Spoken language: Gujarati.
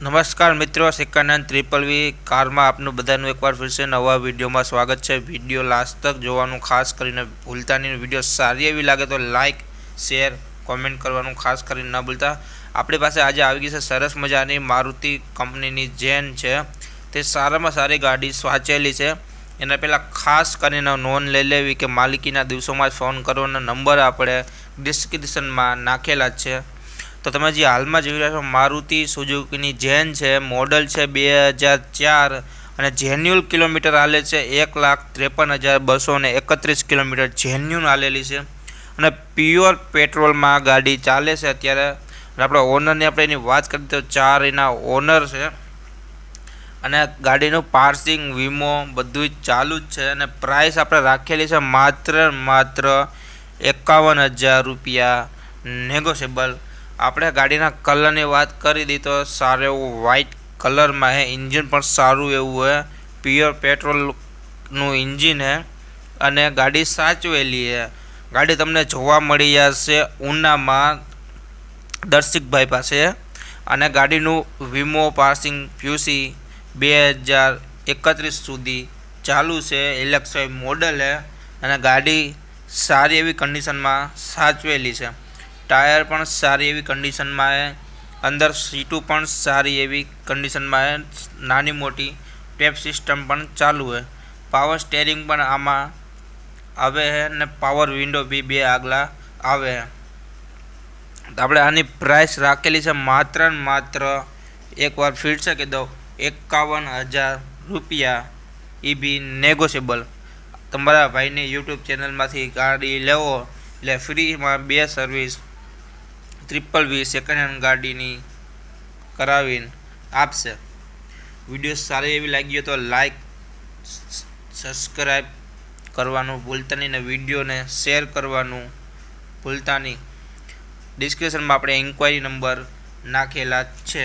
નમસ્કાર મિત્રો, સિક્કાનંદ ત્રિપલ વી કારમાં આપનું બધાનું એકવાર ફરીથી નવા વિડીયોમાં સ્વાગત છે. વીડિયો લાસ્ટ તક જોવાનું ખાસ કરીને ભૂલતા નહીં. વીડિયો સારી એવી લાગે તો લાઇક શેર, કોમેન્ટ કરવાનું ખાસ કરીને ન ભૂલતા. આપણી પાસે આજે આવી ગઈ છે સરસ મજાની મારુતિ કંપનીની જેન છે. તે સારામાં સારી ગાડી સ્વાચેલી છે. એના પહેલાં ખાસ કરીને નોંધ લઈ લેવી કે માલિકીના દિવસોમાં જ ફોન કરવાનો નંબર આપણે ડિસ્ક્રિપ્શનમાં નાખેલા જ છે. તો તમે જે હાલમાં જોઈ રહ્યા છો, મારુતિ સુઝુકીની જેન છે, મોડલ છે બે હજાર ચાર અને જેન્યુઅલ કિલોમીટર હાલે છે એક લાખ ત્રેપન હજાર બસો ને એકત્રીસ કિલોમીટર જેન્યુન હાલેલી છે. અને પ્યોર પેટ્રોલમાં ગાડી ચાલે છે અત્યારે. આપણા ઓનરની આપણે એની વાત કરીએ તો ચાર એના ઓનર છે. અને ગાડીનું પાર્સિંગ, વીમો બધું જ ચાલુ જ છે અને પ્રાઇસ આપણે રાખેલી છે માત્ર માત્ર એકાવન હજાર રૂપિયા નેગોશિયેબલ આપણે ગાડીના કલરની વાત કરી દી તો સારો એવું વ્હાઇટ કલરમાં હે ઇન્જિન પણ સારું એવું હે. પ્યોર પેટ્રોલનું ઇન્જિન હે અને ગાડી સાચવેલી હે. ગાડી તમને જોવા મળી જશે ઉનામાં દર્શિકભાઈ પાસે. અને ગાડીનું વીમો પાસિંગ પ્યુસી બે હજાર એકત્રીસ સુધી ચાલુ છે. એલેક્સાઈ મોડલ હે અને ગાડી સારી એવી કન્ડિશનમાં સાચવેલી છે. ટાયર પણ સારી એવી કન્ડિશનમાં છે. અંદર સીટો પણ સારી એવી કન્ડિશનમાં છે. નાની મોટી ટેપ સિસ્ટમ પણ ચાલુ છે. પાવર સ્ટેરિંગ પણ આમાં આવે છે અને પાવર વિન્ડો બી બે આગલા આવે છે. આપણે આની પ્રાઇસ રાખેલી છે માત્ર ને માત્ર એકવાર ફીટ છે કે દો એકાવન હજાર રૂપિયા. એ બી નેગોશિયેબલ તમારા ભાઈને યુટ્યુબ ચેનલમાંથી ગાડી લેવો, એટલે ફ્રીમાં બે service triple V second hand ગાડીની કરાવીને આપશે. વીડિયો સારી એવી લાગી તો લાઈક સબસ્ક્રાઈબ કરવાનું ભૂલતા નહીં ને વિડીયોને શેર કરવાનું ભૂલતા નહીં. ડિસ્ક્રિપ્શનમાં આપણે ઇન્ક્વાયરી નંબર નાખેલા છે.